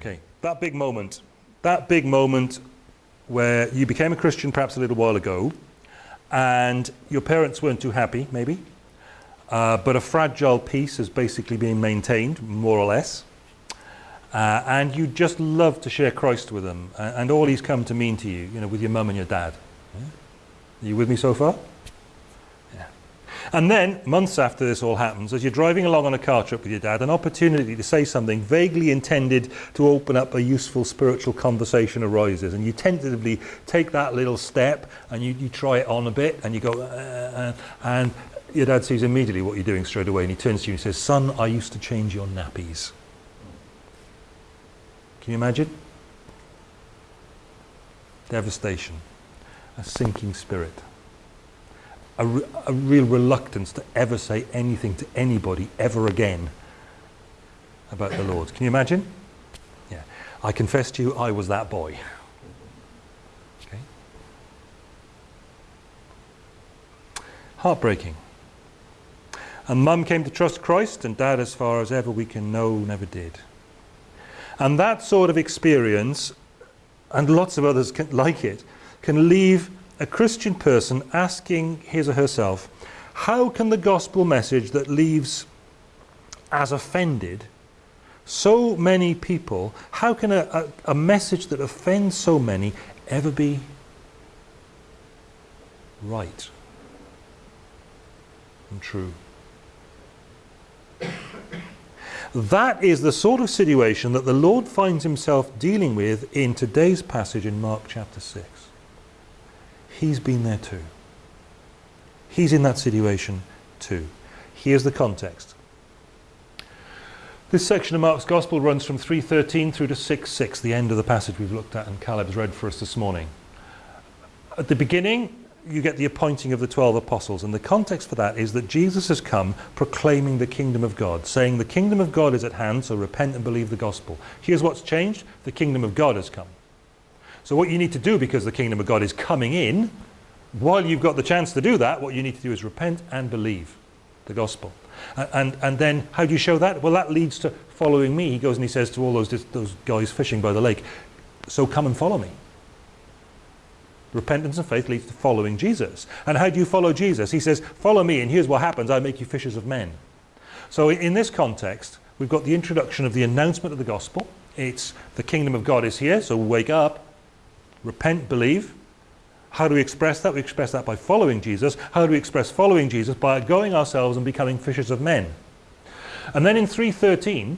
Okay, that big moment, that big moment where you became a Christian perhaps a little while ago and your parents weren't too happy, maybe, uh, but a fragile peace is basically being maintained, more or less. Uh, and you just love to share Christ with them and, and, all he's come to mean to you, you know, with your mum and your dad. Yeah? Are you with me so far? And then, months after this all happens, as you're driving along on a car trip with your dad, an opportunity to say something vaguely intended to open up a useful spiritual conversation arises. And you tentatively take that little step and you, you try it on a bit and you go, uh, uh, and your dad sees immediately what you're doing straight away and he turns to you and says, son, I used to change your nappies. Can you imagine? Devastation, a sinking spirit, a, re a real reluctance to ever say anything to anybody ever again about the Lord. Can you imagine? Yeah. I confess to you, I was that boy. Okay. Heartbreaking. And mum came to trust Christ, and dad, as far as ever we can know, never did. And that sort of experience, and lots of others can, like it, can leave a Christian person asking his or herself, how can the gospel message that leaves as offended so many people, how can a, a, a message that offends so many ever be right and true? That is the sort of situation that the Lord finds himself dealing with in today's passage in Mark chapter 6. He's been there too. He's in that situation too. Here's the context. This section of Mark's Gospel runs from 3.13 through to 6.6, the end of the passage we've looked at and Caleb's read for us this morning. At the beginning, you get the appointing of the 12 apostles. And the context for that is that Jesus has come proclaiming the kingdom of God, saying the kingdom of God is at hand, so repent and believe the gospel. Here's what's changed. The kingdom of God has come. So what you need to do, because the kingdom of God is coming in, while you've got the chance to do that, what you need to do is repent and believe the gospel. And, and, then how do you show that? Well, that leads to following me. He goes and he says to all those, those guys fishing by the lake, so come and follow me. Repentance and faith leads to following Jesus. And how do you follow Jesus? He says, follow me and here's what happens. I make you fishers of men. So in this context, we've got the introduction of the announcement of the gospel. It's the kingdom of God is here, so wake up, repent, believe. How do we express that? We express that by following Jesus. How do we express following Jesus? By going ourselves and becoming fishers of men. And then in 3.13,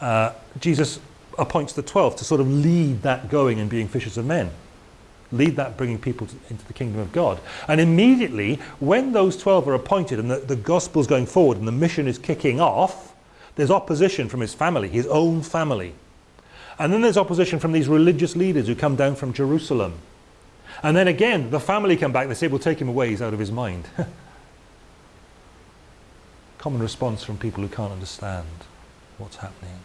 uh, Jesus appoints the 12 to sort of lead that going and being fishers of men lead that bringing people to, into the kingdom of God. And immediately, when those 12 are appointed and the, the is going forward and the mission is kicking off, there's opposition from his family, his own family. And then there's opposition from these religious leaders who come down from Jerusalem. And then again, the family come back, they say, we'll take him away, he's out of his mind. Common response from people who can't understand what's happening.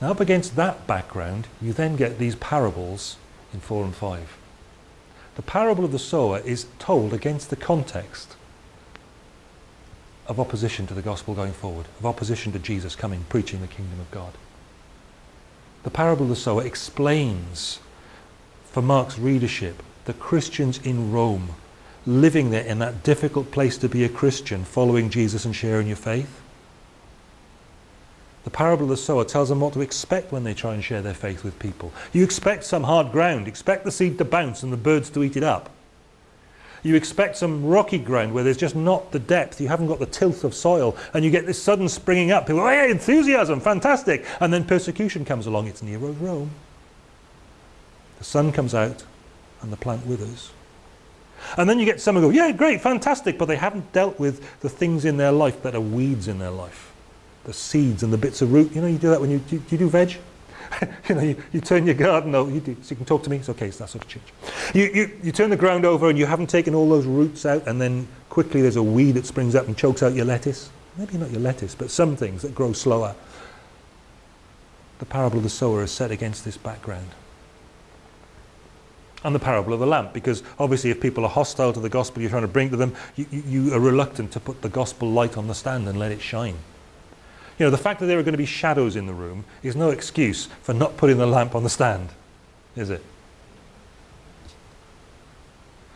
Now up against that background, you then get these parables in 4 and 5. The parable of the sower is told against the context of opposition to the gospel going forward, of opposition to Jesus coming, preaching the kingdom of God. The parable of the sower explains for Mark's readership the Christians in Rome living there in that difficult place to be a Christian, following Jesus and sharing your faith. The parable of the sower tells them what to expect when they try and share their faith with people. You expect some hard ground, expect the seed to bounce and the birds to eat it up. You expect some rocky ground where there's just not the depth, you haven't got the tilth of soil, and you get this sudden springing up. People, hey, enthusiasm, fantastic. And then persecution comes along, it's Nero's Rome. The sun comes out and the plant withers. And then you get someone go, yeah, great, fantastic, but they haven't dealt with the things in their life that are weeds in their life the seeds and the bits of root. You know, you do that when you, do, you do veg? you know, you, you, turn your garden over, you do, so you can talk to me, it's okay, it's that sort of change. You, you, you turn the ground over and you haven't taken all those roots out and then quickly there's a weed that springs up and chokes out your lettuce. Maybe not your lettuce, but some things that grow slower. The parable of the sower is set against this background. And the parable of the lamp, because obviously if people are hostile to the gospel you're trying to bring to them, you, you, you are reluctant to put the gospel light on the stand and let it shine. You know, the fact that there are going to be shadows in the room is no excuse for not putting the lamp on the stand, is it?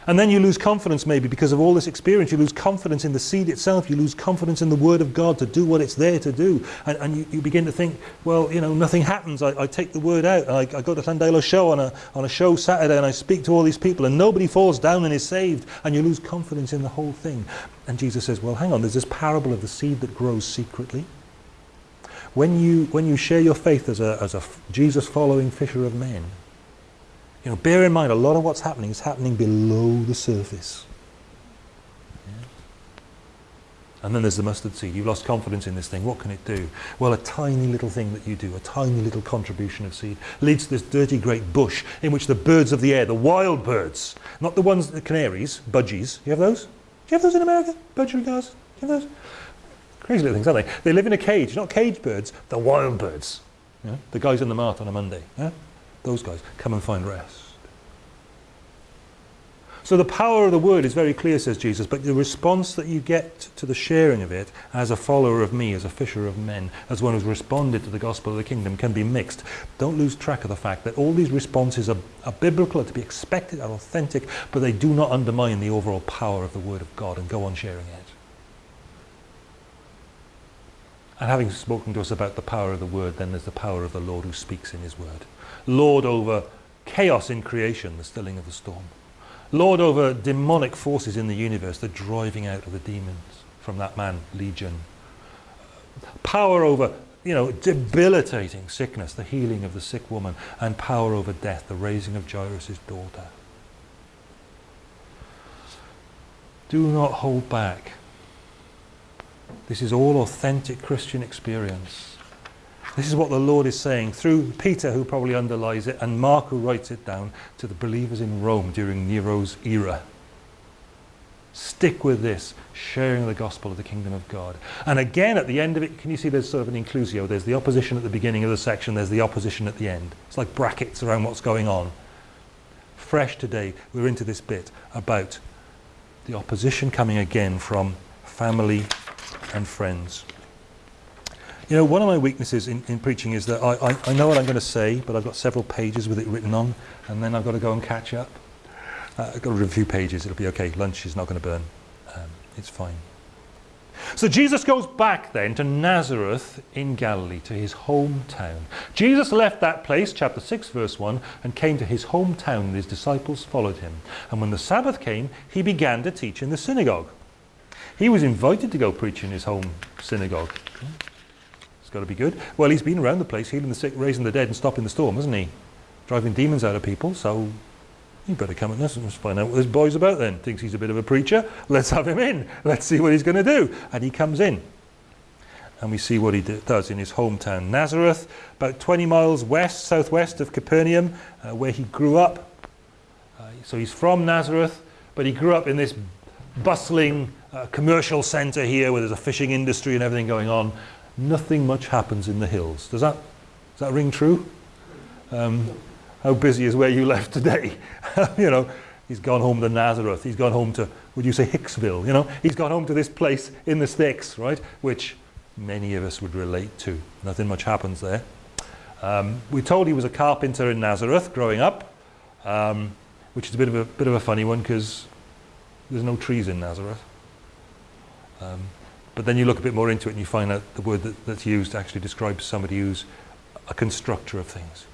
And then you lose confidence maybe because of all this experience. You lose confidence in the seed itself. You lose confidence in the Word of God to do what it's there to do. And, and you, you begin to think, well, you know, nothing happens. I, I take the Word out. I, I go to Llandeilo show on a, on a show Saturday and I speak to all these people and nobody falls down and is saved. And you lose confidence in the whole thing. And Jesus says, well, hang on. There's this parable of the seed that grows secretly. When you, when you share your faith as a, as a Jesus following fisher of men, you know, bear in mind, a lot of what's happening is happening below the surface. And then there's the mustard seed. You've lost confidence in this thing. What can it do? Well, a tiny little thing that you do, a tiny little contribution of seed, leads to this dirty great bush in which the birds of the air, the wild birds, not the ones, the canaries, budgies. You have those? Do you have those in America? Budgerigars? Do you have those? Crazy little things, aren't they? They live in a cage, not cage birds, they're wild birds. Yeah? The guys in the mart on a Monday. Yeah? those guys, come and find rest. So the power of the word is very clear, says Jesus, but the response that you get to the sharing of it as a follower of me, as a fisher of men, as one who's responded to the gospel of the kingdom can be mixed. Don't lose track of the fact that all these responses are, are biblical, are to be expected, are authentic, but they do not undermine the overall power of the word of God and go on sharing it. And having spoken to us about the power of the word, then there's the power of the Lord who speaks in his word. Lord over chaos in creation, the stilling of the storm. Lord over demonic forces in the universe, the driving out of the demons from that man, Legion. Power over, you know, debilitating sickness, the healing of the sick woman, and power over death, the raising of Jairus' daughter. Do not hold back. This is all authentic Christian experience. This is what the Lord is saying through Peter, who probably underlies it, and Mark, who writes it down to the believers in Rome during Nero's era. Stick with this, sharing the gospel of the kingdom of God. And again, at the end of it, can you see there's sort of an inclusio? There's the opposition at the beginning of the section, there's the opposition at the end. It's like brackets around what's going on. Fresh today, we're into this bit about the opposition coming again from family and friends. You know, one of my weaknesses in, in preaching is that I, I, I know what I'm going to say, but I've got several pages with it written on, and then I've got to go and catch up. Uh, I've got to read a few pages, it'll be okay. Lunch is not going to burn. Um, it's fine. So Jesus goes back then to Nazareth in Galilee, to his hometown. Jesus left that place, chapter 6, verse 1, and came to his hometown, and his disciples followed him. And when the Sabbath came, he began to teach in the synagogue. He was invited to go preach in his home synagogue It's got to be good. Well, he's been around the place, healing the sick, raising the dead, and stopping the storm, hasn't he? Driving demons out of people, so you better come and. Let's find out what this boy's about then. Thinks he's a bit of a preacher. Let's have him in. Let's see what he's going to do. And he comes in. And we see what he does in his hometown, Nazareth, about 20 miles west, southwest of Capernaum, uh, where he grew up. Uh, so he's from Nazareth, but he grew up in this bustling uh, commercial centre here where there's a fishing industry and everything going on nothing much happens in the hills. Does that, does that ring true? Um, how busy is where you left today? you know, he's gone home to Nazareth. He's gone home to, would you say Hicksville? You know, he's gone home to this place in the sticks, right? Which many of us would relate to. Nothing much happens there. Um, we're told he was a carpenter in Nazareth growing up, um, which is a bit of a bit of a funny one because there's no trees in Nazareth. Um, but then you look a bit more into it and you find out the word that, that's used actually describes somebody who's a constructor of things.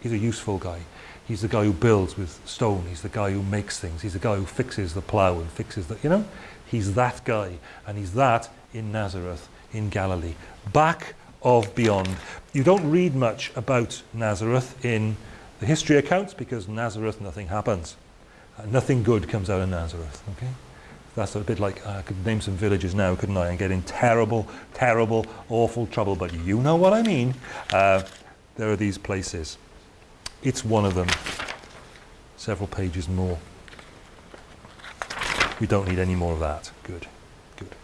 He's a useful guy. He's the guy who builds with stone. He's the guy who makes things. He's the guy who fixes the plough and fixes the, you know? He's that guy. And he's that in Nazareth, in Galilee. Back of beyond. You don't read much about Nazareth in the history accounts because Nazareth, nothing happens. Uh, nothing good comes out of Nazareth, okay? That's a bit like, uh, I could name some villages now, couldn't I, and get in terrible, terrible, awful trouble, but you know what I mean. Uh, there are these places. It's one of them. Several pages more. We don't need any more of that. Good, good.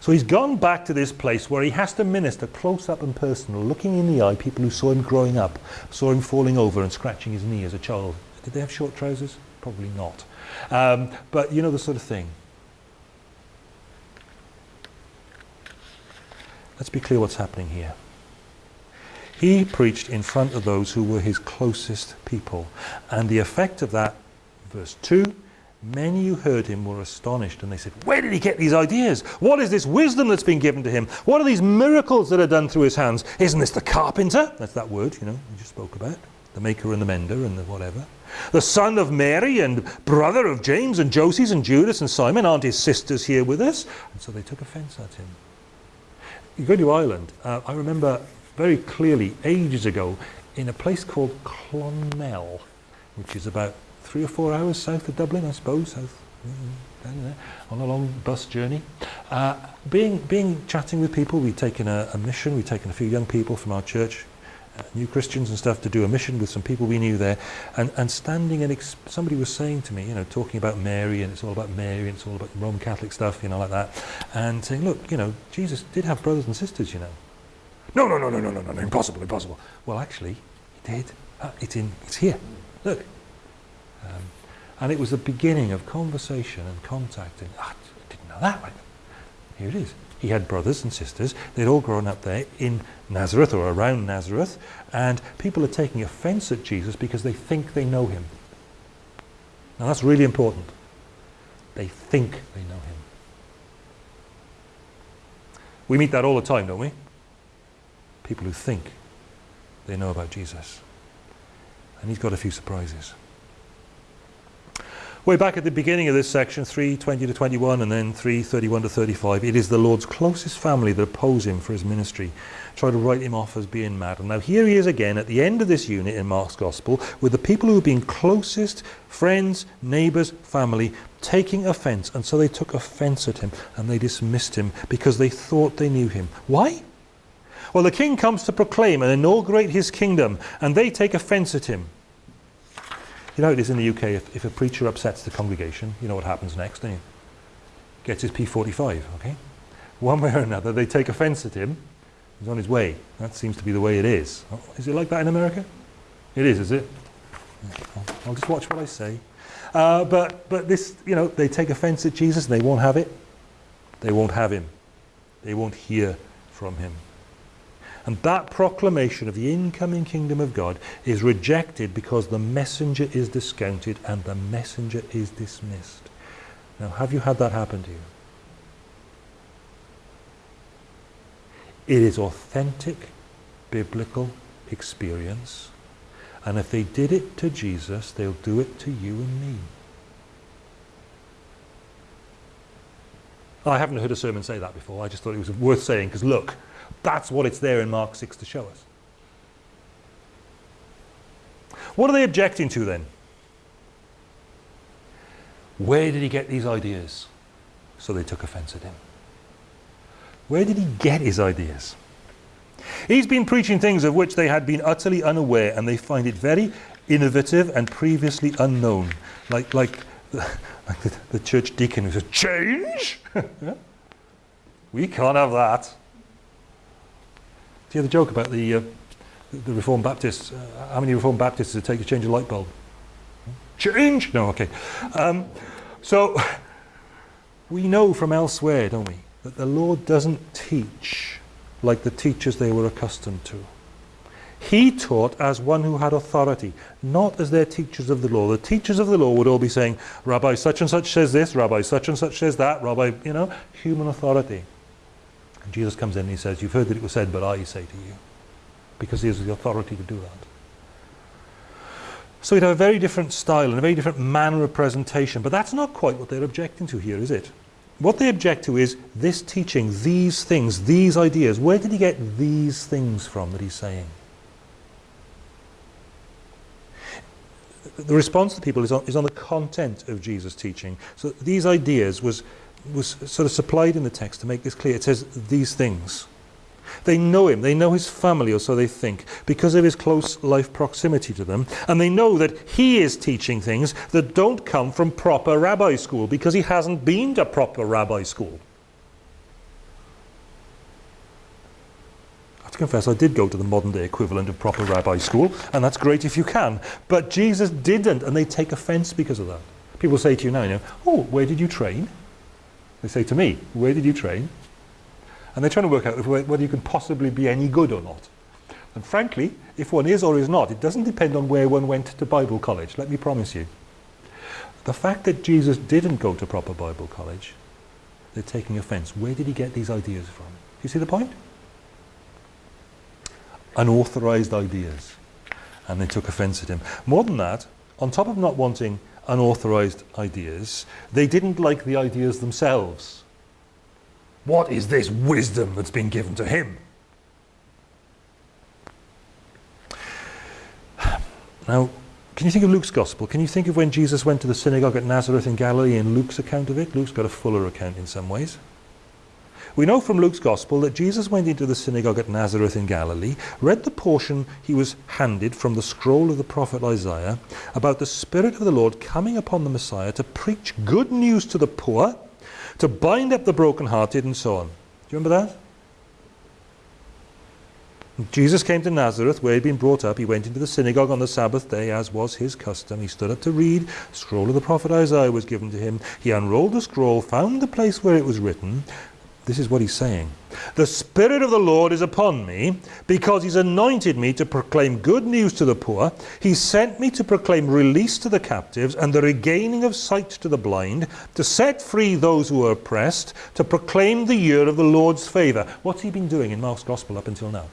So he's gone back to this place where he has to minister close up and personal, looking in the eye people who saw him growing up, saw him falling over and scratching his knee as a child. Did they have short trousers? Probably not. Um, but you know the sort of thing. Let's be clear what's happening here. He preached in front of those who were his closest people. And the effect of that, verse 2, many who heard him were astonished and they said, where did he get these ideas? What is this wisdom that's been given to him? What are these miracles that are done through his hands? Isn't this the carpenter? That's that word, you know, we just spoke about. The maker and the mender and the whatever. The son of Mary and brother of James and Joses and Judas and Simon. Aren't his sisters here with us? And so they took offense at him. you go to Ireland, uh, I remember very clearly ages ago in a place called Clonmel, which is about three or four hours south of Dublin, I suppose, south, mm-hmm, there, on a long bus journey. Uh, being, being chatting with people, we'd taken a, a mission, we'd taken a few young people from our church new Christians and stuff to do a mission with some people we knew there and, and standing and somebody was saying to me, you know, talking about Mary and it's all about Mary and it's all about Roman Catholic stuff, you know, like that, and saying, look, you know, Jesus did have brothers and sisters, you know. No, no, no, no, no, no, no, impossible, impossible. Well, actually, he did. Uh, it's, in, it's here. Look. Um, and it was the beginning of conversation and contact and, ah, I didn't know that. right Here it is. He had brothers and sisters. They'd all grown up there in Nazareth or around Nazareth. And people are taking offense at Jesus because they think they know him. Now that's really important. They think they know him. We meet that all the time, don't we? people who think they know about Jesus. And he's got a few surprises. Way back at the beginning of this section, 3.20 to 21 and then 3.31 to 35, it is the Lord's closest family that oppose him for his ministry, try to write him off as being mad. And now here he is again at the end of this unit in Mark's Gospel with the people who have been closest, friends, neighbours, family, taking offence. And so they took offence at him and they dismissed him because they thought they knew him. Why? Well, the king comes to proclaim and inaugurate his kingdom, and they take offence at him. You know it is in the UK, if, if a preacher upsets the congregation, you know what happens next, don't you? Gets his P45, okay? One way or another, they take offence at him. He's on his way. That seems to be the way it is. Oh, is it like that in America? It is, is it? I'll, just watch what I say. Uh, but, but this, you know, they take offence at Jesus and they won't have it. They won't have him. They won't hear from him. And that proclamation of the incoming kingdom of God is rejected because the messenger is discounted and the messenger is dismissed. Now, have you had that happen to you? It is authentic biblical experience. And if they did it to Jesus, they'll do it to you and me. I haven't heard a sermon say that before. I just thought it was worth saying because look, that's what it's there in Mark 6 to show us. What are they objecting to then? Where did he get these ideas? So they took offense at him. Where did he get his ideas? He's been preaching things of which they had been utterly unaware and they find it very innovative and previously unknown. Like, like, like the, the church deacon who says, change? we can't have that. Do you hear the joke about the, uh, the Reformed Baptists? Uh, how many Reformed Baptists does it take to change a light bulb? Change? No, okay. Um, so we know from elsewhere, don't we, that the Lord doesn't teach like the teachers they were accustomed to. He taught as one who had authority, not as their teachers of the law. The teachers of the law would all be saying, Rabbi such and such says this, Rabbi such and such says that, Rabbi, you know, human authority. And Jesus comes in and he says, you've heard that it was said, but I say to you. Because he has the authority to do that. So he'd have a very different style and a very different manner of presentation. But that's not quite what they're objecting to here, is it? What they object to is this teaching, these things, these ideas. Where did he get these things from that he's saying? The response to people is on, is on the content of Jesus' teaching. So these ideas was was sort of supplied in the text to make this clear. It says these things. They know him, they know his family, or so they think, because of his close life proximity to them. And they know that he is teaching things that don't come from proper rabbi school, because he hasn't been to proper rabbi school. I have to confess, I did go to the modern day equivalent of proper rabbi school, and that's great if you can. But Jesus didn't, and they take offense because of that. People say to you now, you know, oh, where did you train? They say to me, where did you train? And they're trying to work out whether you can possibly be any good or not. And frankly, if one is or is not, it doesn't depend on where one went to Bible college, let me promise you. The fact that Jesus didn't go to proper Bible college, they're taking offense. Where did he get these ideas from? Do you see the point? Unauthorized ideas. And they took offense at him. More than that, on top of not wanting unauthorized ideas, they didn't like the ideas themselves. What is this wisdom that's been given to him? Now, can you think of Luke's Gospel? Can you think of when Jesus went to the synagogue at Nazareth in Galilee in Luke's account of it? Luke's got a fuller account in some ways. We know from Luke's Gospel that Jesus went into the synagogue at Nazareth in Galilee, read the portion he was handed from the scroll of the prophet Isaiah about the Spirit of the Lord coming upon the Messiah to preach good news to the poor, to bind up the brokenhearted, and so on. Do you remember that? Jesus came to Nazareth, where he'd been brought up. He went into the synagogue on the Sabbath day, as was his custom. He stood up to read. The scroll of the prophet Isaiah was given to him. He unrolled the scroll, found the place where it was written. This is what he's saying. The Spirit of the Lord is upon me, because he's anointed me to proclaim good news to the poor. He sent me to proclaim release to the captives and the regaining of sight to the blind, to set free those who are oppressed, to proclaim the year of the Lord's favour. What's he been doing in Mark's Gospel up until now?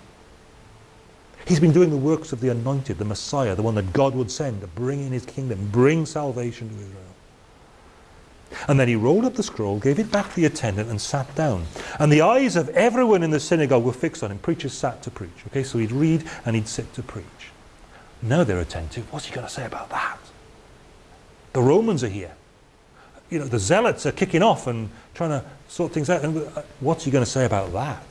He's been doing the works of the anointed, the Messiah, the one that God would send to bring in his kingdom, bring salvation to Israel. And then he rolled up the scroll, gave it back to the attendant and sat down. And the eyes of everyone in the synagogue were fixed on him. Preachers sat to preach. Okay, so he'd read and he'd sit to preach. Now they're attentive. What's he going to say about that? The Romans are here. You know, the zealots are kicking off and trying to sort things out. And uh, what's he going to say about that?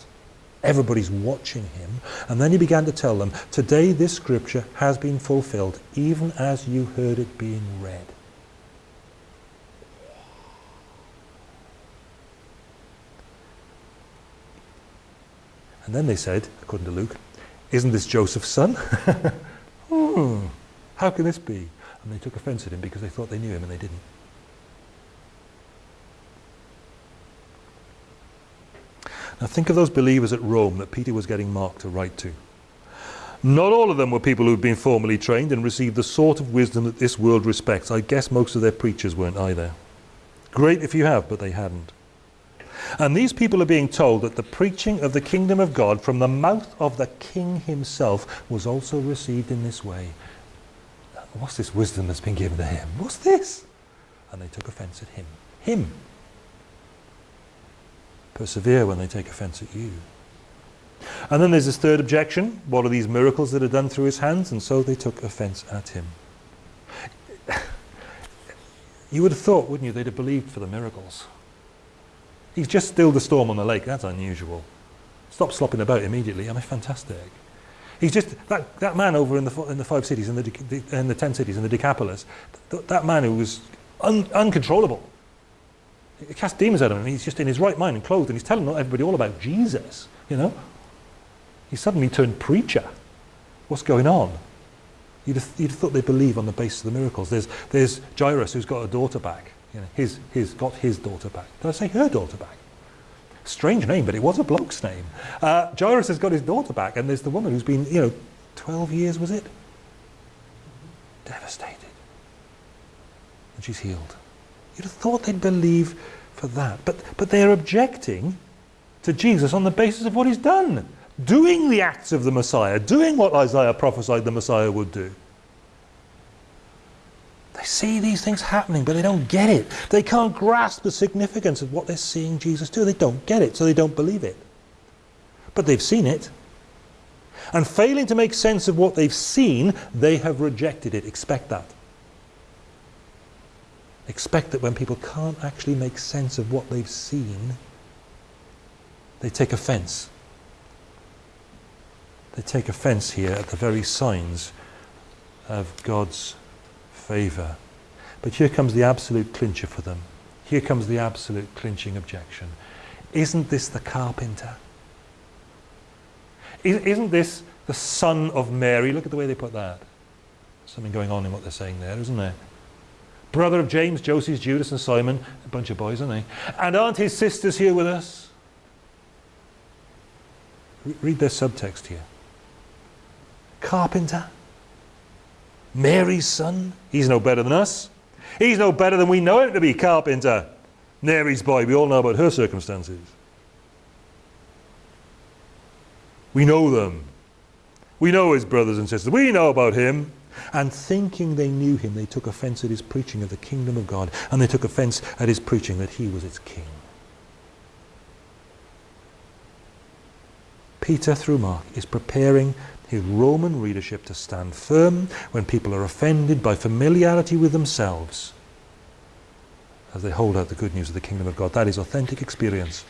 Everybody's watching him. And then he began to tell them, Today this scripture has been fulfilled, even as you heard it being read. And then they said, according to Luke, Isn't this Joseph's son? hmm, how can this be? And they took offense at him because they thought they knew him and they didn't. Now think of those believers at Rome that Peter was getting Mark to write to. Not all of them were people who'd been formally trained and received the sort of wisdom that this world respects. I guess most of their preachers weren't either. Great if you have, but they hadn't. And these people are being told that the preaching of the kingdom of God from the mouth of the king himself was also received in this way. What's this wisdom that's been given to him? What's this? And they took offense at him. Him. Persevere when they take offense at you. And then there's this third objection. What are these miracles that are done through his hands? And so they took offense at him. You would have thought, wouldn't you, they'd have believed for the miracles. He's just stilled the storm on the lake. That's unusual. Stop slopping about immediately. I mean, fantastic. He's just, that, that man over in the, in the five cities, in the, in the ten cities, in the Decapolis, th that man who was un, uncontrollable. He cast demons out of him. He's just in his right mind and clothed, and he's telling everybody all about Jesus, you know. He suddenly turned preacher. What's going on? You'd have, you'd have thought they believe on the basis of the miracles. There's, there's Jairus who's got a daughter back. You know, his, his, got his daughter back. Did I say her daughter back? Strange name, but it was a bloke's name. Uh, Jairus has got his daughter back, and there's the woman who's been, you know, 12 years, was it? Devastated. And she's healed. You'd have thought they'd believe for that. But, but they're objecting to Jesus on the basis of what he's done. Doing the acts of the Messiah, doing what Isaiah prophesied the Messiah would do. See these things happening, but they don't get it. They can't grasp the significance of what they're seeing Jesus do. They don't get it, so they don't believe it. But they've seen it. And failing to make sense of what they've seen, they have rejected it. Expect that expect that when people can't actually make sense of what they've seen, they take offense. They take offense here at the very signs of God's favor. But here comes the absolute clincher for them. Here comes the absolute clinching objection. Isn't this the carpenter? Isn't this the son of Mary? Look at the way they put that. Something going on in what they're saying there, isn't there? brother of James, Joses, Judas and Simon, a bunch of boys, aren't they? And aren't his sisters here with us? Read their subtext here. Carpenter. Mary's son. He's no better than us. He's no better than we know him to be, carpenter. Mary's boy. We all know about her circumstances. We know them. We know his brothers and sisters. We know about him. And thinking they knew him, they took offense at his preaching of the kingdom of God, and they took offense at his preaching that he was its king. Peter, through Mark, is preparing his Roman readership to stand firm when people are offended by familiarity with themselves as they hold out the good news of the kingdom of God. That is authentic experience.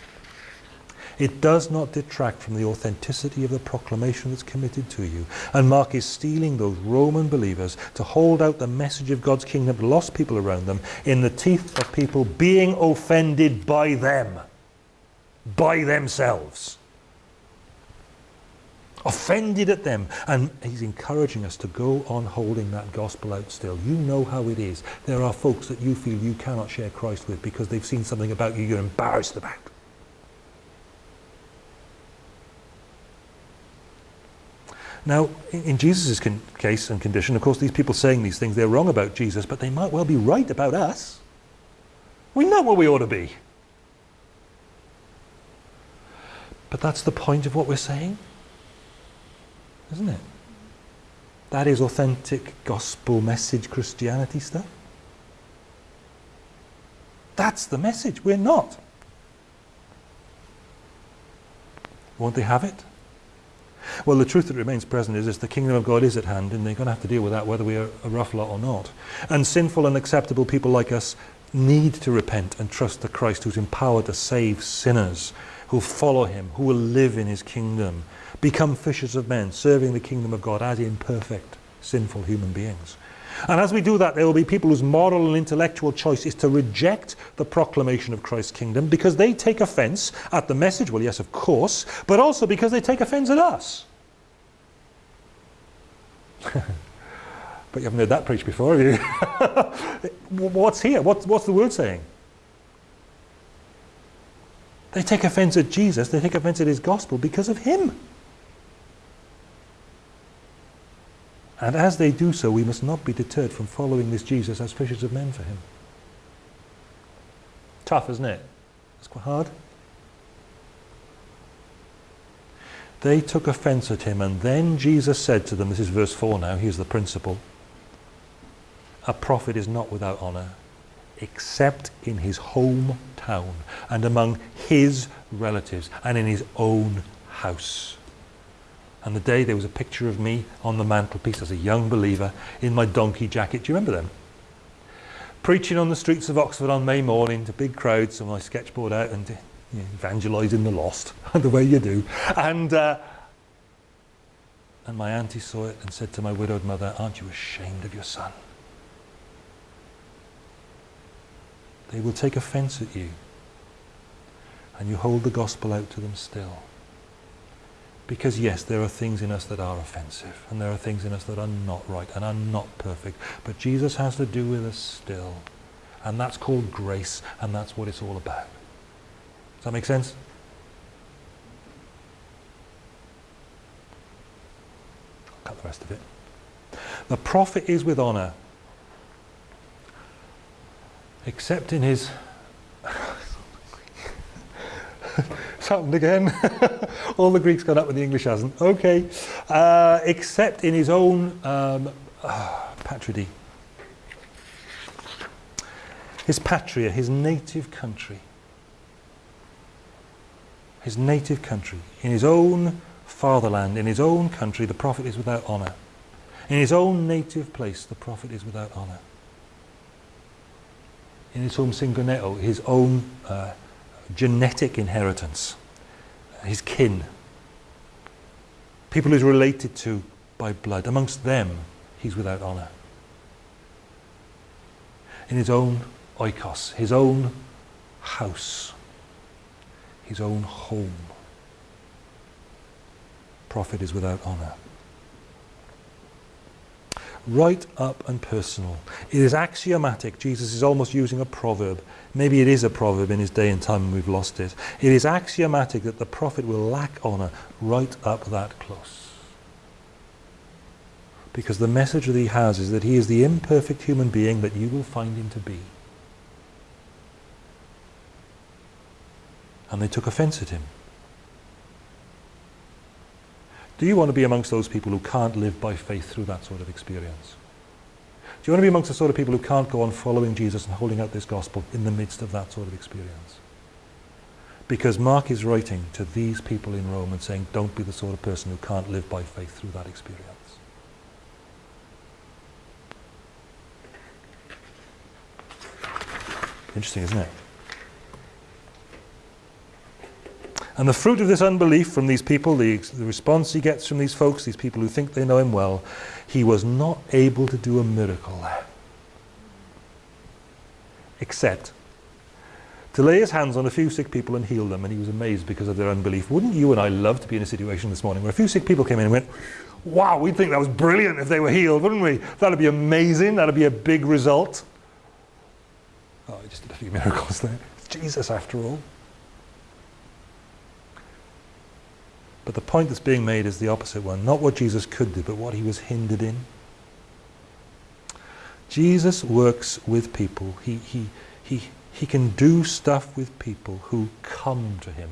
It does not detract from the authenticity of the proclamation that's committed to you. And Mark is steeling those Roman believers to hold out the message of God's kingdom to lost people around them in the teeth of people being offended by them, by themselves. Offended at them. And he's encouraging us to go on holding that gospel out still. You know how it is. There are folks that you feel you cannot share Christ with because they've seen something about you you're embarrassed about. Now, in Jesus' case and condition, of course, these people saying these things, they're wrong about Jesus, but they might well be right about us. We know where we ought to be. But that's the point of what we're saying, isn't it? That is authentic gospel message Christianity stuff. That's the message. We're not. Won't they have it? Well, the truth that remains present is, is the kingdom of God is at hand, and they're going to have to deal with that whether we are a rough lot or not. And sinful and acceptable people like us need to repent and trust the Christ who's empowered to save sinners, who follow him, who will live in his kingdom, become fishers of men, serving the kingdom of God as imperfect, sinful human beings. And as we do that, there will be people whose moral and intellectual choice is to reject the proclamation of Christ's kingdom because they take offense at the message. Well, yes, of course, but also because they take offense at us. but you haven't heard that preached before, have you? what's here? What's, what's the word saying? They take offense at Jesus, they take offense at his gospel because of him. And as they do so, we must not be deterred from following this Jesus as fishers of men for him. Tough, isn't it? It's quite hard. They took offense at him, and then Jesus said to them, this is verse 4 now, here's the principle. A prophet is not without honour, except in his hometown and among his relatives and in his own house. And the day there was a picture of me on the mantelpiece as a young believer in my donkey jacket. Do you remember them? Preaching on the streets of Oxford on May morning to big crowds with my sketchboard out and you know, evangelising the lost, the way you do. And, uh, and my auntie saw it and said to my widowed mother, aren't you ashamed of your son? They will take offence at you and you hold the gospel out to them still. Because yes, there are things in us that are offensive, and there are things in us that are not right and are not perfect. But Jesus has to do with us still. And that's called grace, and that's what it's all about. Does that make sense? I'll cut the rest of it. The prophet is with honour, except in his happened again. All the Greeks got up but the English hasn't. Okay. Uh, except in his own um, uh, patridy. His patria, his native country. His native country. In his own fatherland, in his own country, the prophet is without honour. In his own native place, the prophet is without honour. In his home syngoneo, his own uh, genetic inheritance, his kin, people he's related to by blood. Amongst them, he's without honour. In his own oikos, his own house, his own home, prophet is without honour. Right up and personal. It is axiomatic. Jesus is almost using a proverb. Maybe it is a proverb in his day and time and we've lost it. It is axiomatic that the prophet will lack honour right up that close. Because the message that he has is that he is the imperfect human being that you will find him to be. And they took offence at him. Do you want to be amongst those people who can't live by faith through that sort of experience? Do you want to be amongst the sort of people who can't go on following Jesus and holding out this gospel in the midst of that sort of experience? Because Mark is writing to these people in Rome and saying, don't be the sort of person who can't live by faith through that experience. Interesting, isn't it? And the fruit of this unbelief from these people, the, the, response he gets from these folks, these people who think they know him well, he was not able to do a miracle. Except to lay his hands on a few sick people and heal them, and he was amazed because of their unbelief. Wouldn't you and I love to be in a situation this morning where a few sick people came in and went, wow, we'd think that was brilliant if they were healed, wouldn't we? That'd be amazing, that'd be a big result. Oh, he just did a few miracles there. It's Jesus after all. But the point that's being made is the opposite one. Not what Jesus could do, but what he was hindered in. Jesus works with people. He, he, he, he can do stuff with people who come to him.